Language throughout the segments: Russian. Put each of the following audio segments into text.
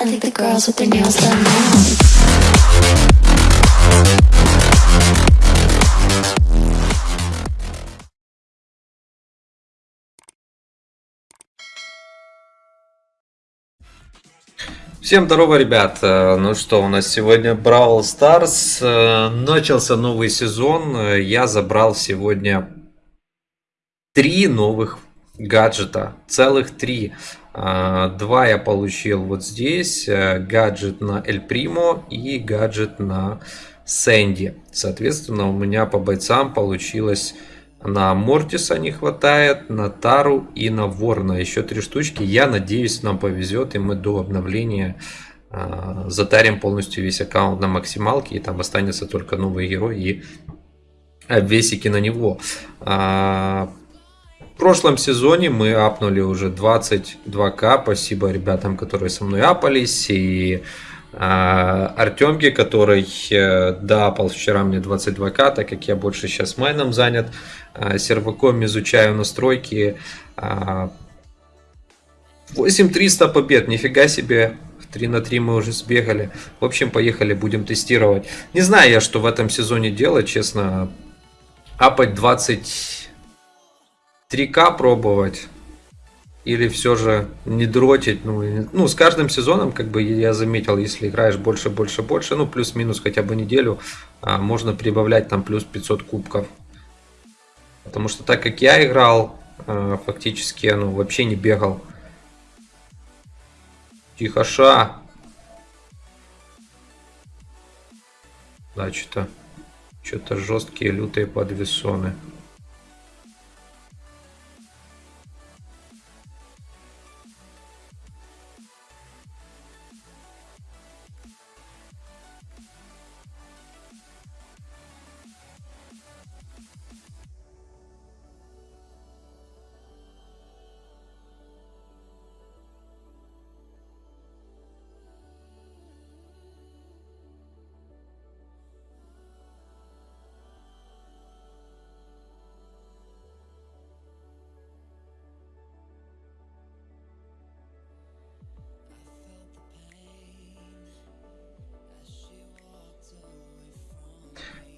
I think the girls with their nails done now. Всем здорово, ребят! Э, Ну что, у нас сегодня Brawl Stars. Э, Начался новый сезон. Э, Я забрал сегодня три новых гаджета. Целых три. А, Два я получил вот здесь. э, Гаджет на Эль Примо и гаджет на Сэнди. Соответственно, у меня по бойцам получилось на Мортиса не хватает, на Тару и на Ворна. Еще три штучки. Я надеюсь, нам повезет, и мы до обновления э, затарим полностью весь аккаунт на максималке, и там останется только новый герой и обвесики на него. А, в прошлом сезоне мы апнули уже 22к. Спасибо ребятам, которые со мной апались. И а, Артемке, который э, дапал вчера мне 22к, так как я больше сейчас майном занят. А, Серваком изучаю настройки. А, 8300 побед, нифига себе. В 3 на 3 мы уже сбегали. В общем, поехали, будем тестировать. Не знаю я, что в этом сезоне делать, честно. Апать 20 3К пробовать или все же не дротить. Ну, ну, с каждым сезоном, как бы я заметил, если играешь больше, больше, больше, ну, плюс-минус хотя бы неделю, а, можно прибавлять там плюс 500 кубков. Потому что так как я играл, а, фактически, ну, вообще не бегал. Тихоша. Да, что-то что-то жесткие, лютые подвесоны.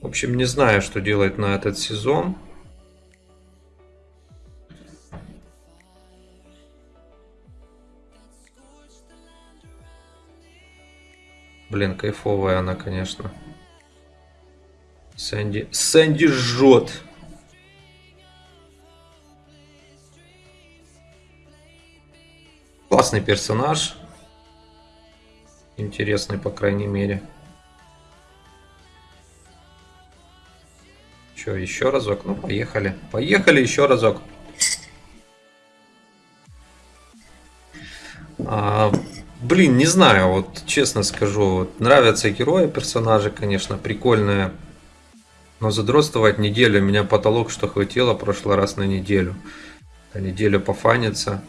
В общем, не знаю, что делать на этот сезон. Блин, кайфовая она, конечно. Сэнди... Сэнди жжет. Классный персонаж. Интересный, по крайней мере. Че, еще разок? Ну, поехали. Поехали еще разок. А, блин, не знаю, вот честно скажу, вот, нравятся герои, персонажи, конечно, прикольные. Но задротствовать неделю, у меня потолок, что хватило прошлый раз на неделю. На неделю пофаниться.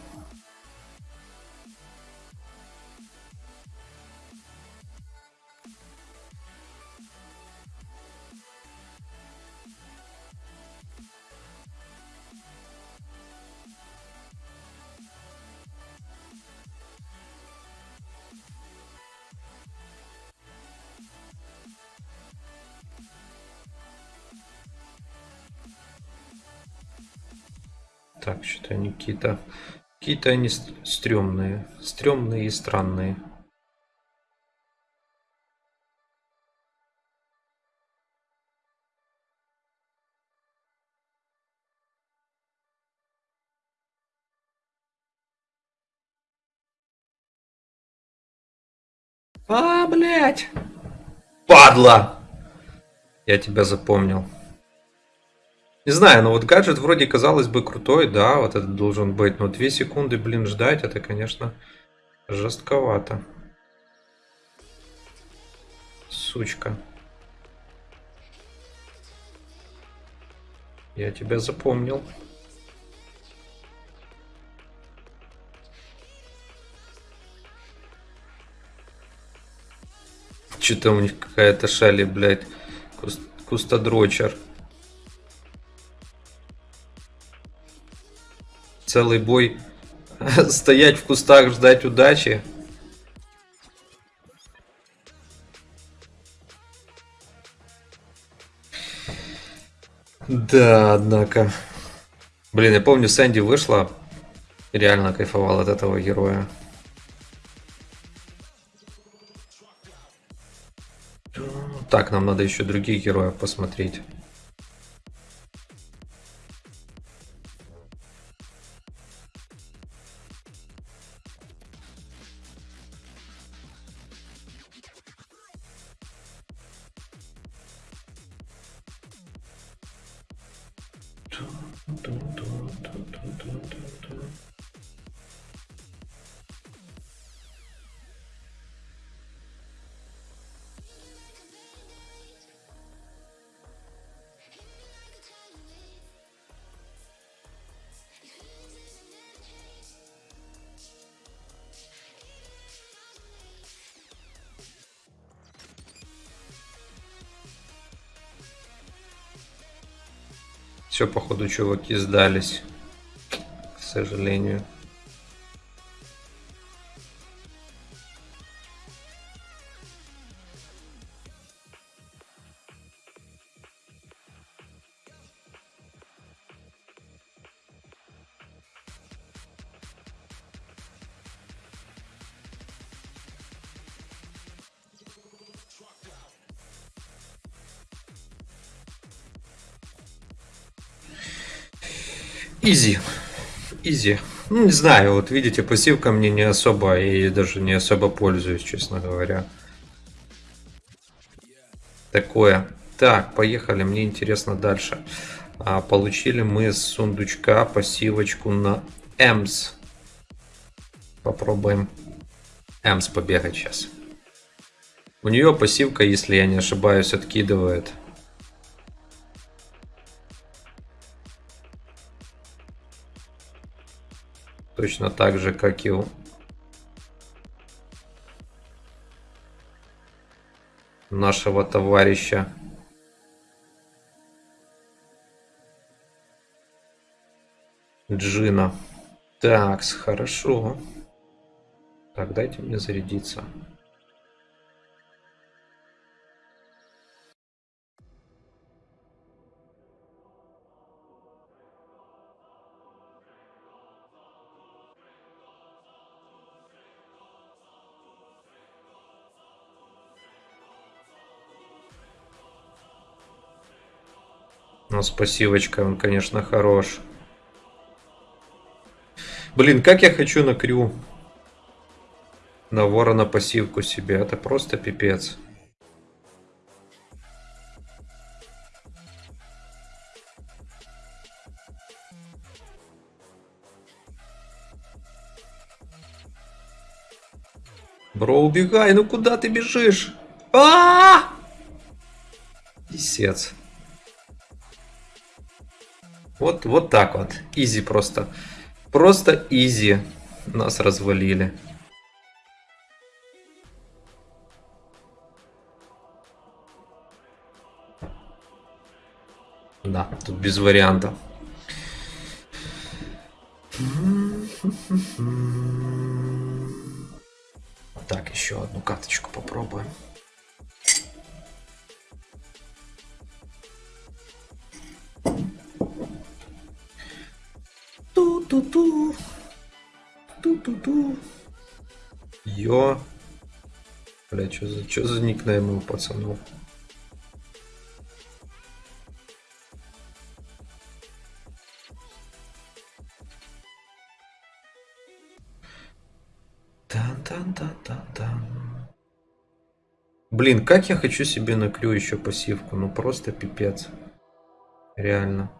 Так, что-то они какие-то... Какие-то они ст- стрёмные. Стрёмные и странные. А, блядь! Падла! Я тебя запомнил. Не знаю, но вот гаджет вроде казалось бы крутой, да, вот это должен быть, но 2 секунды, блин, ждать, это, конечно, жестковато. Сучка. Я тебя запомнил. Что-то у них какая-то шали, блядь. Куст- Кустодрочер. целый бой стоять в кустах, ждать удачи. Да, однако. Блин, я помню, Сэнди вышла. Реально кайфовал от этого героя. Так, нам надо еще других героев посмотреть. Все, походу, чуваки сдались. К сожалению. Изи. Изи. Ну, не знаю, вот видите, пассивка мне не особо, и даже не особо пользуюсь, честно говоря. Такое. Так, поехали, мне интересно дальше. А, получили мы с сундучка пассивочку на Эмс. Попробуем Эмс побегать сейчас. У нее пассивка, если я не ошибаюсь, откидывает Точно так же, как и у нашего товарища. Джина. Так, хорошо. Так, дайте мне зарядиться. С пассивочкой он, конечно, хорош. Блин, как я хочу на крю. На ворона пассивку себе. Это просто пипец. Бро, убегай, ну куда ты бежишь? А! -а, -а! Писец. Вот, вот так вот. Изи просто. Просто изи. Нас развалили. Да, тут без вариантов. Так, еще одну карточку попробуем. Йо. Бля, что за, что за никнеймы у пацанов? Тан-тан-тан-тан-тан. Блин, как я хочу себе на крю еще пассивку. Ну просто пипец. Реально.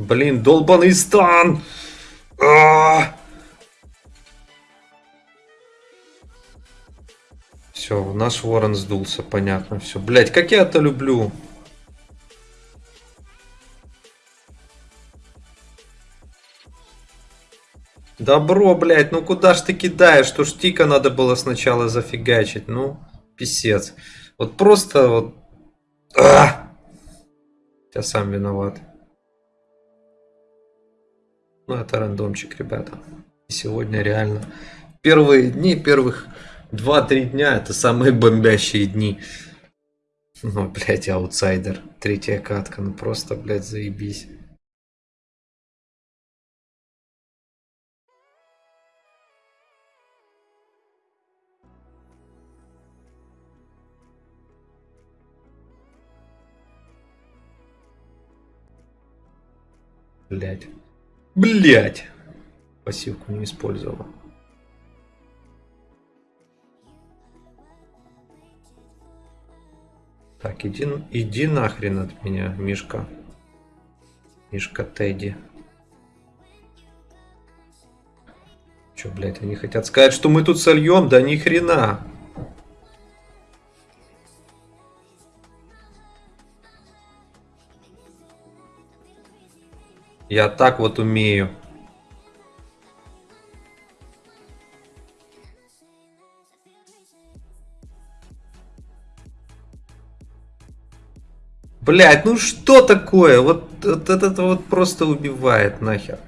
Блин, долбаный стан! Все, наш ворон сдулся, понятно. Все, блять, как я это люблю. Добро, блядь, ну куда ж ты кидаешь? Что ж тика надо было сначала зафигачить? Ну, писец. Вот просто вот... А! Я сам виноват. Ну, это рандомчик, ребята. Сегодня реально первые дни, первых 2-3 дня, это самые бомбящие дни. Ну, блядь, аутсайдер. Третья катка, ну просто, блядь, заебись. Блять. Блять. Пассивку не использовал. Так, иди, иди нахрен от меня, Мишка. Мишка Тедди. Че, блядь, они хотят сказать, что мы тут сольем? Да ни хрена. Я так вот умею. Блять, ну что такое? Вот, вот это вот просто убивает нахер.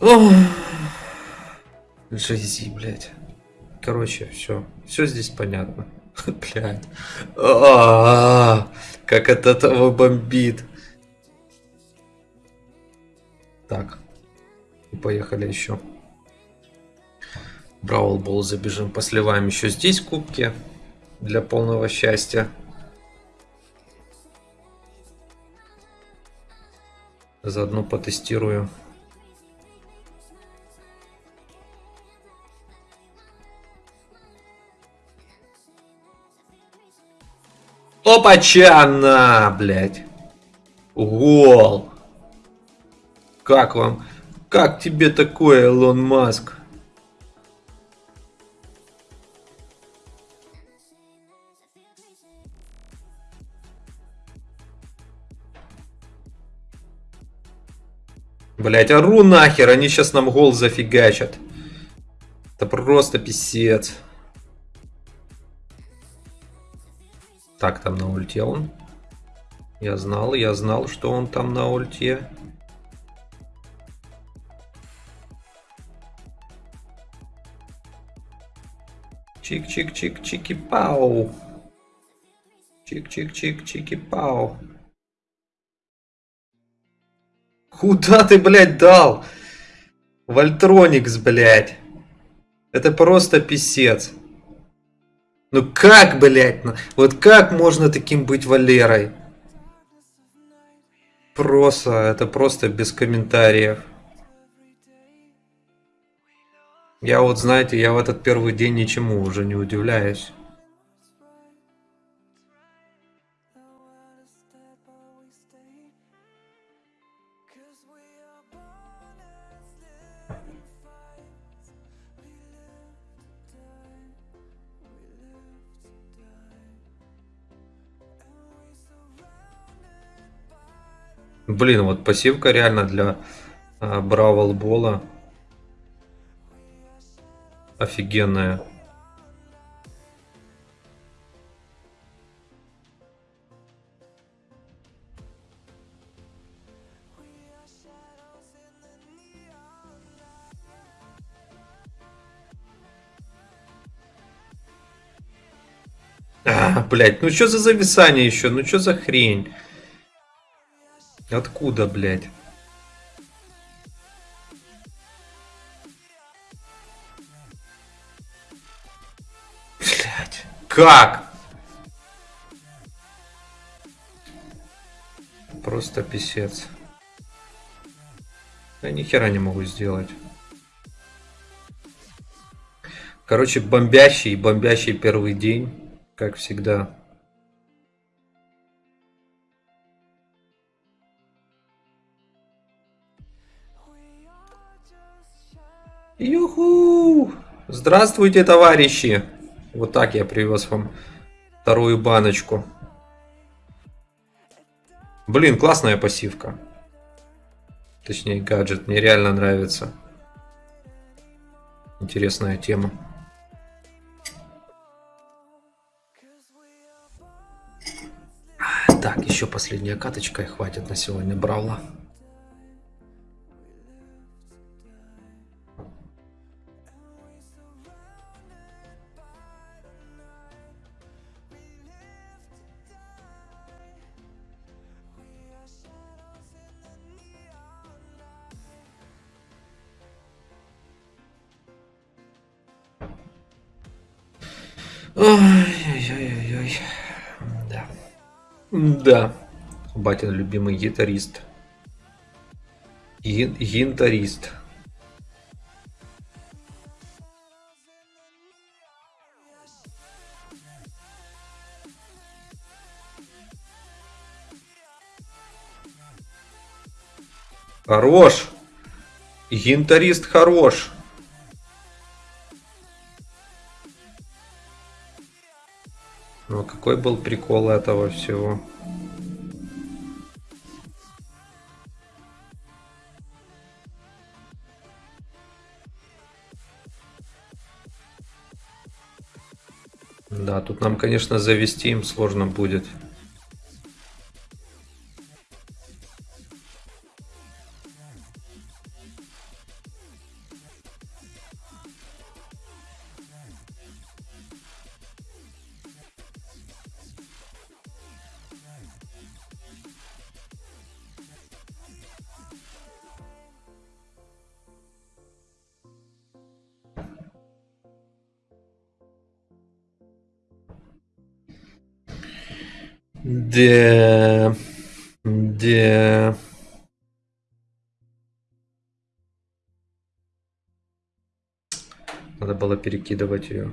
Ох. Жези, блядь. Короче, все. Все здесь понятно. Блядь. А как от этого бомбит. Так. Поехали еще. Бравл Бол забежим, посливаем еще здесь кубки для полного счастья. Заодно потестирую. Опачана, блядь. Гол. Как вам? Как тебе такое, Илон Маск? Блять, ору нахер, они сейчас нам гол зафигачат. Это просто писец. Так, там на ульте он. Я знал, я знал, что он там на ульте. Чик-чик-чик-чики-пау. Чик-чик-чик-чики-пау. Куда ты, блядь, дал? Вольтроникс, блядь. Это просто писец. Ну как, блядь, ну, вот как можно таким быть Валерой? Просто, это просто без комментариев. Я вот, знаете, я в этот первый день ничему уже не удивляюсь. Блин, вот пассивка реально для Бола офигенная. А, блять, ну что за зависание еще? Ну что за хрень? Откуда, блядь? Блядь. Как? Просто писец. Я ни хера не могу сделать. Короче, бомбящий, бомбящий первый день, как всегда. Здравствуйте, товарищи! Вот так я привез вам вторую баночку. Блин, классная пассивка. Точнее, гаджет. Мне реально нравится. Интересная тема. Так, еще последняя каточка и хватит на сегодня Бравла. Да. Батин любимый гитарист. Гин гинтарист. Хорош. Гинтарист хорош. Какой был прикол этого всего? Да, тут нам, конечно, завести им сложно будет. Да. Да. Надо было перекидывать ее.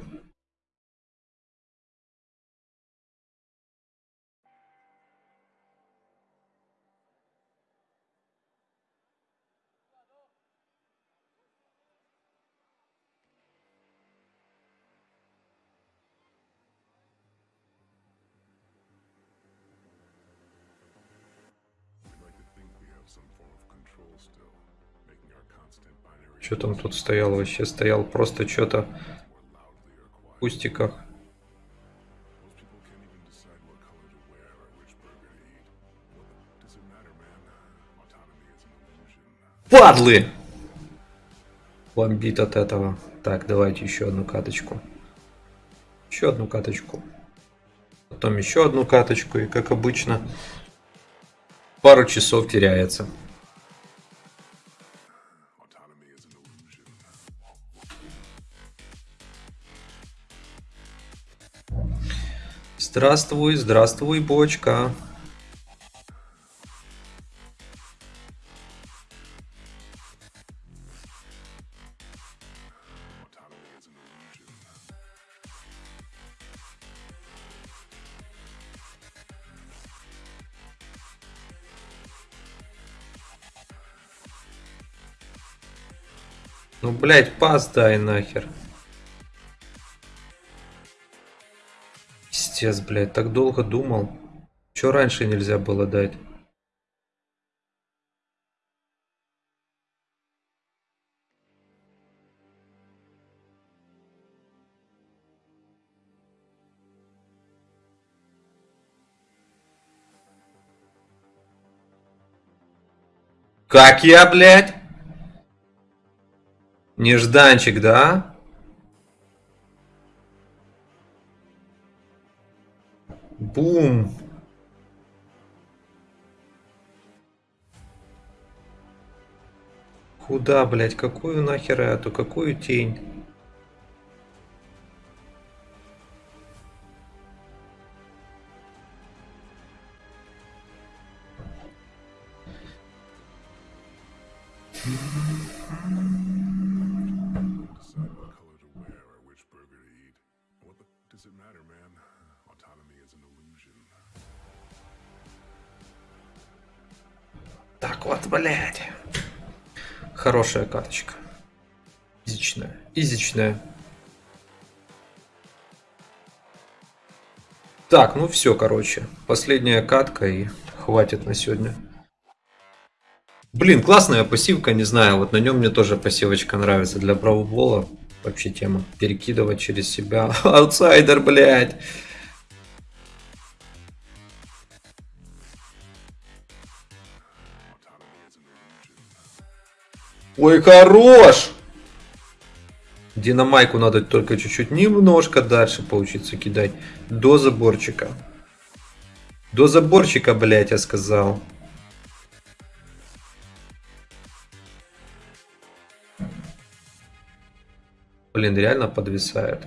Что там тут стоял вообще? Стоял просто что-то в кустиках. Падлы! Бомбит от этого. Так, давайте еще одну каточку. Еще одну каточку. Потом еще одну каточку. И как обычно, пару часов теряется. Здравствуй, здравствуй, бочка. Ну, блядь, пас дай нахер. Пиздец, блядь, так долго думал. Че раньше нельзя было дать? Как я, блядь? Нежданчик, да? Бум! Куда, блядь? Какую нахер эту? Какую тень? Хорошая карточка. Изичная. Изичная. Так, ну все, короче. Последняя катка и хватит на сегодня. Блин, классная пассивка, не знаю. Вот на нем мне тоже пассивочка нравится для бравлбола. Вообще тема. Перекидывать через себя. Аутсайдер, блядь. Ой, хорош! Динамайку надо только чуть-чуть немножко дальше поучиться кидать. До заборчика. До заборчика, блядь, я сказал. Блин, реально подвисает.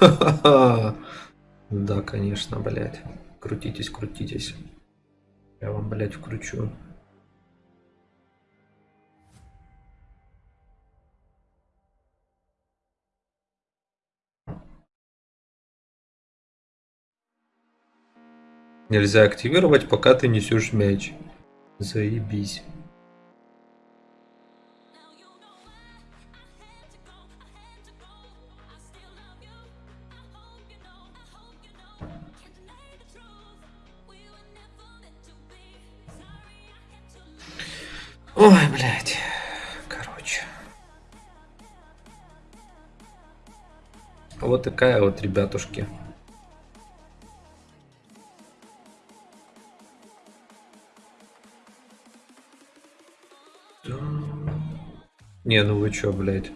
Да, конечно, блядь. Крутитесь, крутитесь. Я вам, блядь, вкручу. Нельзя активировать, пока ты несешь мяч. Заебись. Ой, блядь. Короче. Вот такая вот, ребятушки. Не, ну вы чё, блядь.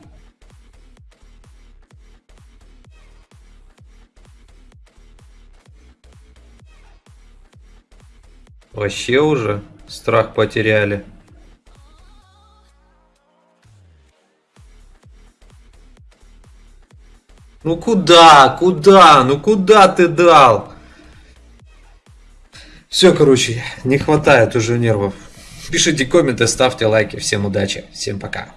Вообще уже страх потеряли. Ну куда, куда, ну куда ты дал? Все, короче, не хватает уже нервов. Пишите комменты, ставьте лайки. Всем удачи, всем пока.